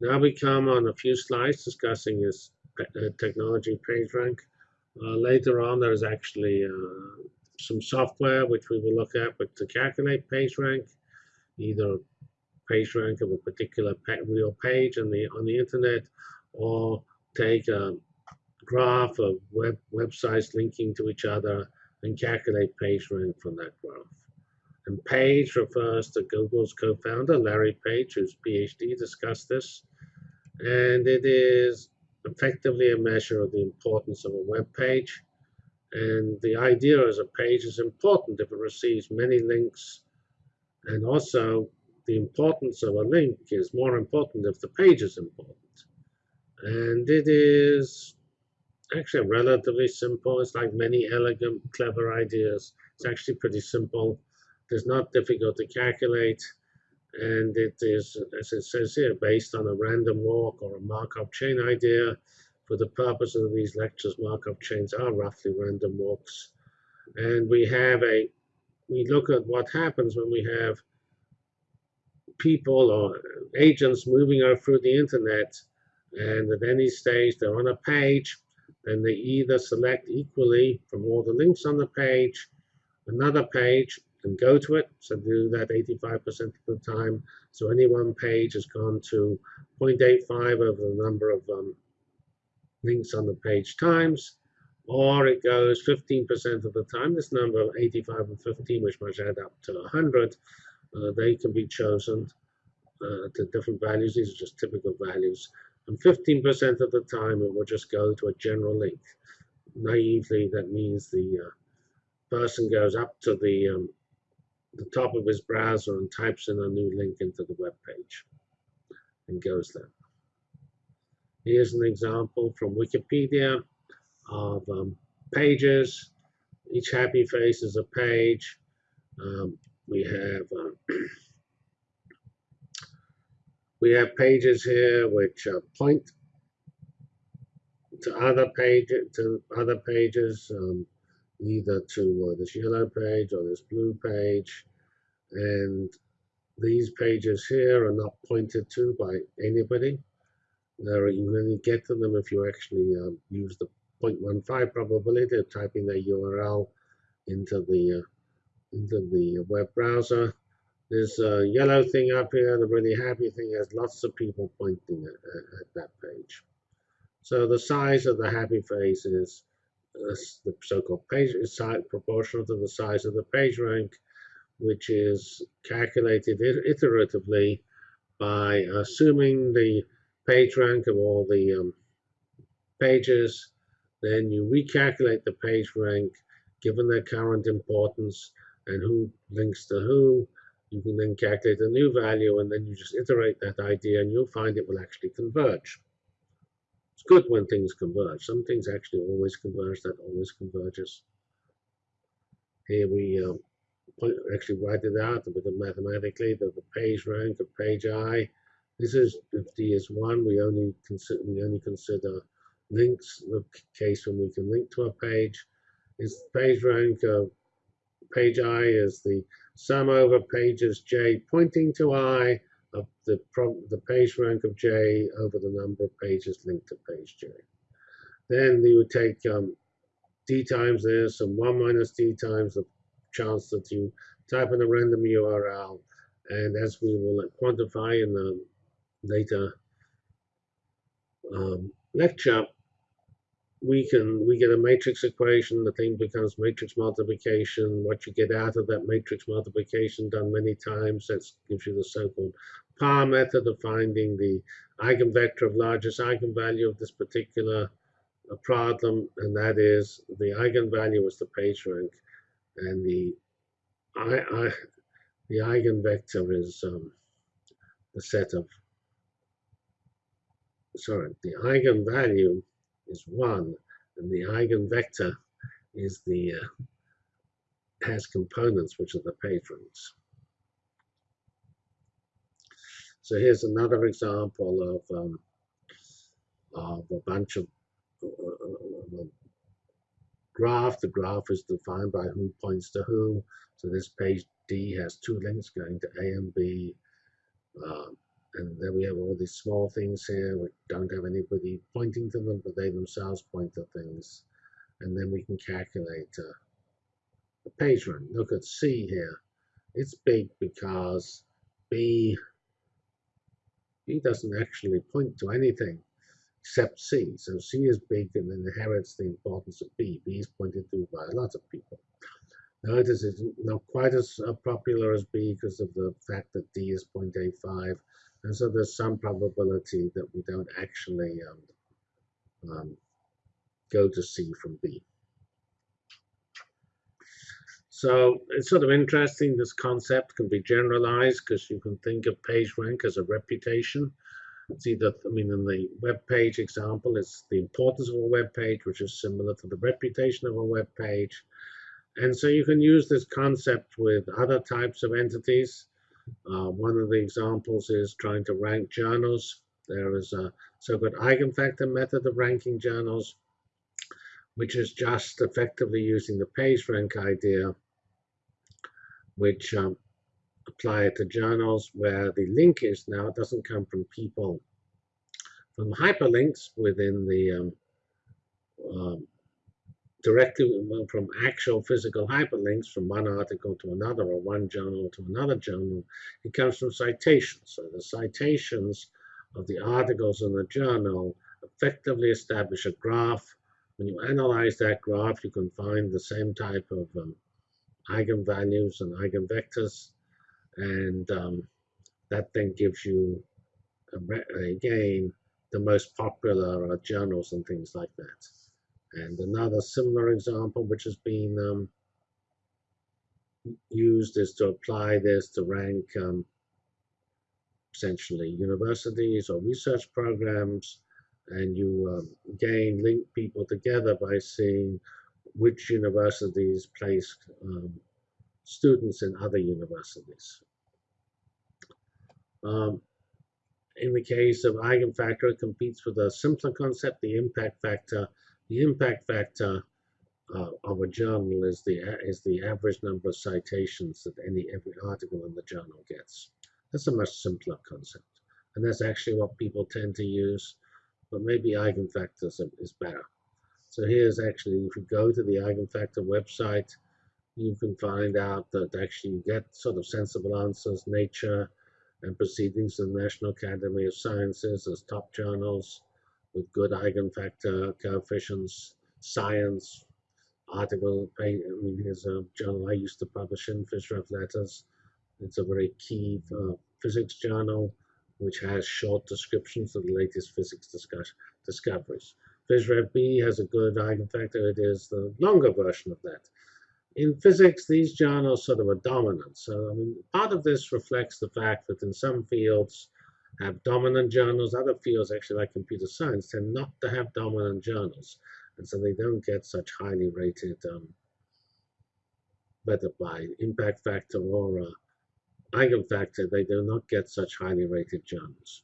Now we come on a few slides discussing this uh, technology PageRank. Uh, later on, there's actually uh, some software which we will look at but to calculate PageRank, either PageRank of a particular real page on the on the internet, or take a graph of web websites linking to each other and calculate PageRank from that graph. And Page refers to Google's co-founder, Larry Page, whose PhD discussed this. And it is effectively a measure of the importance of a web page. And the idea is a page is important if it receives many links. And also, the importance of a link is more important if the page is important. And it is actually relatively simple. It's like many elegant, clever ideas. It's actually pretty simple. It's not difficult to calculate. And it is, as it says here, based on a random walk or a Markov chain idea. For the purpose of these lectures, Markov chains are roughly random walks. And we have a, we look at what happens when we have people or agents moving through the internet and at any stage they're on a page then they either select equally from all the links on the page another page and go to it. So do that 85% of the time. So any one page has gone to 0.85 of the number of um, links on the page times, or it goes 15% of the time. This number of 85 and 15, which must add up to 100, uh, they can be chosen uh, to different values. These are just typical values. And 15% of the time, it will just go to a general link. Naively, that means the uh, person goes up to the um, the top of his browser and types in a new link into the web page and goes there. Here's an example from Wikipedia of um, pages. Each happy face is a page. Um, we have uh, we have pages here which uh, point to other pages to other pages. Um, either to uh, this yellow page or this blue page. And these pages here are not pointed to by anybody. You only get to them if you actually um, use the 0.15 probability of typing the URL into the uh, into the web browser. This uh, yellow thing up here, the really happy thing, has lots of people pointing at, at that page. So the size of the happy face is the so-called page size proportional to the size of the page rank, which is calculated iteratively by assuming the page rank of all the um, pages. Then you recalculate the page rank given their current importance and who links to who. You can then calculate a new value and then you just iterate that idea and you'll find it will actually converge. It's good when things converge. Some things actually always converge, that always converges. Here we um, actually write it out a bit mathematically that the page rank of page i. This is if d is one, we only consider we only consider links, the case when we can link to a page. Is page rank of page i is the sum over pages j pointing to i of the, the page rank of J over the number of pages linked to page J. Then you would take um, D times this and 1 minus D times the chance that you type in a random URL. And as we will quantify in the later um, lecture, we can we get a matrix equation the thing becomes matrix multiplication what you get out of that matrix multiplication done many times that gives you the so-called power method of finding the eigenvector of largest eigenvalue of this particular uh, problem, and that is the eigenvalue is the page rank, and the I, I the eigenvector is um, the set of sorry the eigenvalue is one, and the eigenvector is the uh, has components which are the page So here's another example of, um, of a bunch of uh, uh, uh, graph. The graph is defined by who points to who. So this page D has two links going to A and B. Uh, and then we have all these small things here which don't have anybody pointing to them, but they themselves point to things. And then we can calculate uh, the page rank. Look at C here. It's big because B, B doesn't actually point to anything except C. So C is big and inherits the importance of B. B is pointed to by a lot of people. Notice it's not quite as uh, popular as B because of the fact that D is 0.85. And so there's some probability that we don't actually um, um, go to C from B. So it's sort of interesting. This concept can be generalized because you can think of PageRank as a reputation. It's either, I mean, in the web page example, it's the importance of a web page, which is similar to the reputation of a web page. And so you can use this concept with other types of entities. Uh, one of the examples is trying to rank journals. There is a so-called eigenfactor method of ranking journals, which is just effectively using the PageRank idea, which um, apply to journals where the link is now doesn't come from people from hyperlinks within the um, um, directly from actual physical hyperlinks from one article to another or one journal to another journal. It comes from citations. So the citations of the articles in the journal effectively establish a graph. When you analyze that graph, you can find the same type of um, eigenvalues and eigenvectors. And um, that then gives you, again, the most popular uh, journals and things like that. And another similar example, which has been um, used, is to apply this to rank um, essentially universities or research programs. And you um, again link people together by seeing which universities place um, students in other universities. Um, in the case of eigenfactor, it competes with a simpler concept, the impact factor, the impact factor uh, of a journal is the is the average number of citations that any every article in the journal gets. That's a much simpler concept, and that's actually what people tend to use. But maybe eigenfactors is better. So here's actually, if you go to the eigenfactor website, you can find out that actually you get sort of sensible answers, Nature, and Proceedings of the National Academy of Sciences as top journals with good eigenfactor coefficients, science, article. I mean, here's a journal I used to publish in, PhysRev Letters. It's a very key uh, physics journal, which has short descriptions of the latest physics discuss discoveries. PhysRev B has a good eigenfactor. It is the longer version of that. In physics, these journals sort of are dominant. So, I mean, part of this reflects the fact that in some fields, have dominant journals. Other fields, actually like computer science, tend not to have dominant journals. And so they don't get such highly rated, um, whether by impact factor or uh, eigenfactor, they do not get such highly rated journals.